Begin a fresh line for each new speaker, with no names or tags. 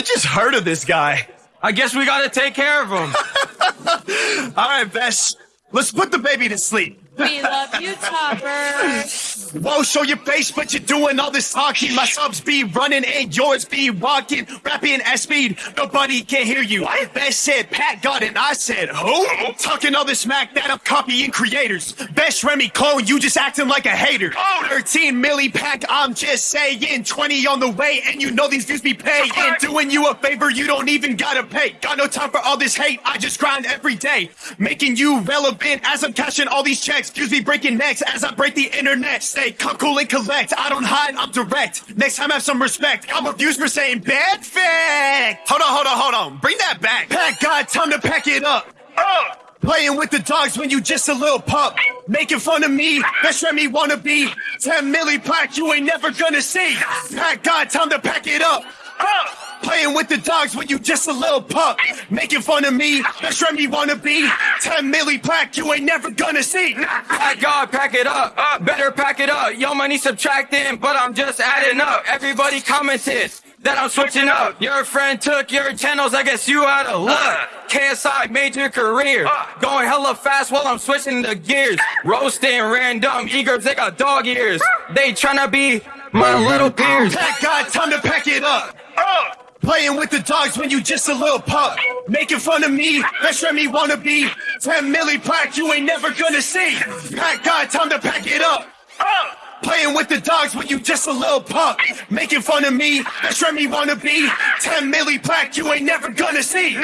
I just heard of this guy.
I guess we gotta take care of him.
All right, Besh. Let's put the baby to sleep.
We love you, Topper.
Whoa, show your face, but you're doing all this talking. My subs be running and yours be walking. Rapping at speed, nobody can hear you. Best said Pat got it, I said who? Talking all this smack that I'm copying creators. Best Remy clone, you just acting like a hater. Oh, 13 milli pack, I'm just saying. 20 on the way, and you know these views be paying. Doing you a favor, you don't even gotta pay. Got no time for all this hate, I just grind every day. Making you relevant as I'm cashing all these checks. Views me, breaking necks as I break the internet. Stay come cool and collect. I don't hide, I'm direct. Next time have some respect. I'm abused for saying bad fact. Hold on, hold on, hold on. Bring that back. Pack God, time to pack it up. Playing with the dogs when you just a little pup. Making fun of me, best Remy wanna be. 10 milli plaque you ain't never gonna see. Pack God, time to pack it up. Uh, With the dogs when you just a little pup. Making fun of me, best Remy wanna be. 10 milli pack, you ain't never gonna see.
Pack God, pack it up. Better pack it up. Yo, money subtracting, but I'm just adding up. Everybody commented that I'm switching up. Your friend took your channels, I guess you out of luck. KSI made your career. Going hella fast while I'm switching the gears. Roasting random eagers, they got dog ears. They tryna be my little peers.
Pack God, time to pack it up. Uh, Playing with the dogs when you just a little pup. Making fun of me, wanna be. 10 milli plaque you ain't never gonna see. Pack God, time to pack it up. Playing with the dogs when you just a little pup. Making fun of me, wanna be. 10 milli plaque you ain't never gonna see.